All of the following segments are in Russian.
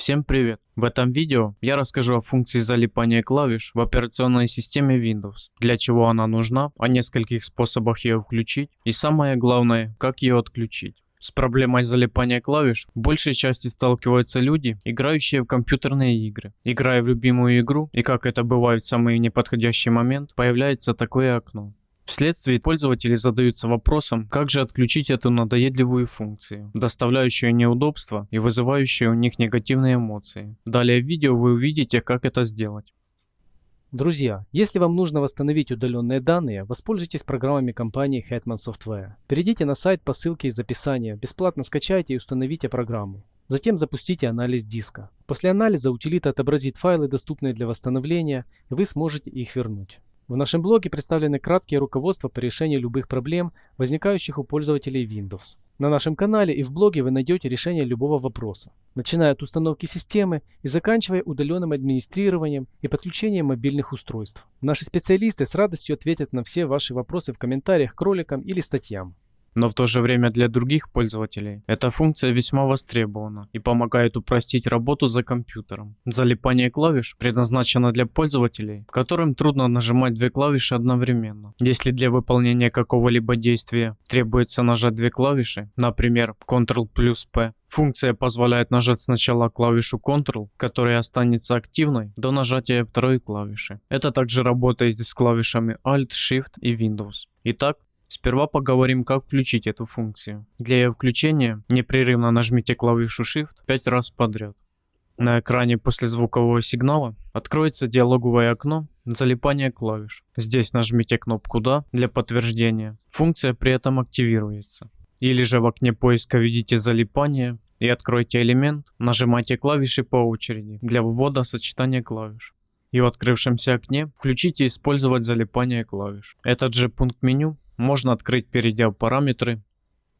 Всем привет! В этом видео я расскажу о функции залипания клавиш в операционной системе Windows, для чего она нужна, о нескольких способах ее включить и самое главное, как ее отключить. С проблемой залипания клавиш в большей части сталкиваются люди, играющие в компьютерные игры. Играя в любимую игру, и как это бывает в самый неподходящий момент, появляется такое окно. Вследствие пользователи задаются вопросом, как же отключить эту надоедливую функцию, доставляющую неудобства и вызывающую у них негативные эмоции. Далее в видео вы увидите, как это сделать. Друзья, если вам нужно восстановить удаленные данные, воспользуйтесь программами компании Hetman Software. Перейдите на сайт по ссылке из описания, бесплатно скачайте и установите программу. Затем запустите анализ диска. После анализа утилита отобразит файлы, доступные для восстановления, и вы сможете их вернуть. В нашем блоге представлены краткие руководства по решению любых проблем, возникающих у пользователей Windows. На нашем канале и в блоге вы найдете решение любого вопроса, начиная от установки системы и заканчивая удаленным администрированием и подключением мобильных устройств. Наши специалисты с радостью ответят на все ваши вопросы в комментариях к роликам или статьям. Но в то же время для других пользователей эта функция весьма востребована и помогает упростить работу за компьютером. Залипание клавиш предназначено для пользователей, которым трудно нажимать две клавиши одновременно. Если для выполнения какого-либо действия требуется нажать две клавиши, например Ctrl плюс P, Функция позволяет нажать сначала клавишу Ctrl, которая останется активной до нажатия второй клавиши. Это также работает с клавишами Alt, Shift и Windows. Итак, Сперва поговорим, как включить эту функцию. Для ее включения непрерывно нажмите клавишу Shift 5 раз подряд. На экране после звукового сигнала откроется диалоговое окно залипания клавиш. Здесь нажмите кнопку «Да» для подтверждения. Функция при этом активируется. Или же в окне поиска введите залипание и откройте элемент, нажимайте клавиши по очереди для ввода сочетания клавиш. И в открывшемся окне включите «Использовать залипание клавиш». Этот же пункт меню можно открыть, перейдя в параметры,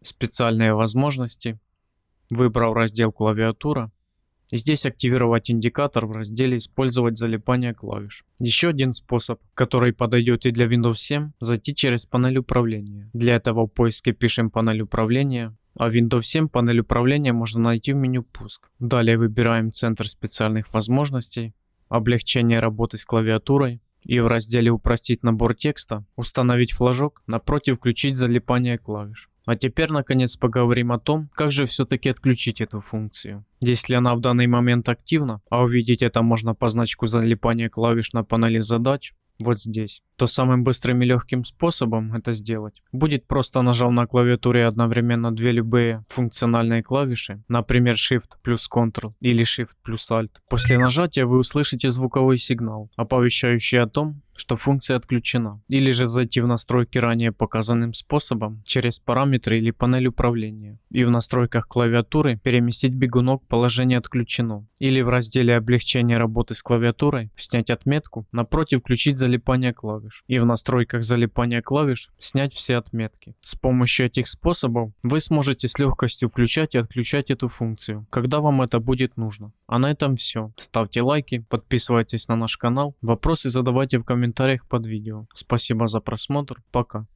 специальные возможности, выбрав раздел клавиатура. Здесь активировать индикатор в разделе «Использовать залипание клавиш». Еще один способ, который подойдет и для Windows 7, зайти через панель управления. Для этого в поиске пишем панель управления, а в Windows 7 панель управления можно найти в меню «Пуск». Далее выбираем центр специальных возможностей, облегчение работы с клавиатурой, и в разделе «Упростить набор текста» установить флажок, напротив включить залипание клавиш. А теперь наконец поговорим о том, как же все-таки отключить эту функцию. Если она в данный момент активна, а увидеть это можно по значку залипания клавиш на панели задач, вот здесь, то самым быстрым и легким способом это сделать. Будет просто нажав на клавиатуре одновременно две любые функциональные клавиши, например Shift плюс Ctrl или Shift плюс Alt. После нажатия вы услышите звуковой сигнал, оповещающий о том, что функция отключена, или же зайти в настройки ранее показанным способом через параметры или панель управления. И в настройках клавиатуры переместить бегунок положение отключено или в разделе облегчения работы с клавиатурой снять отметку, напротив включить залипание клавиш и в настройках залипания клавиш снять все отметки. С помощью этих способов вы сможете с легкостью включать и отключать эту функцию, когда вам это будет нужно. А на этом все. Ставьте лайки, подписывайтесь на наш канал, вопросы задавайте в комментариях под видео. Спасибо за просмотр, пока.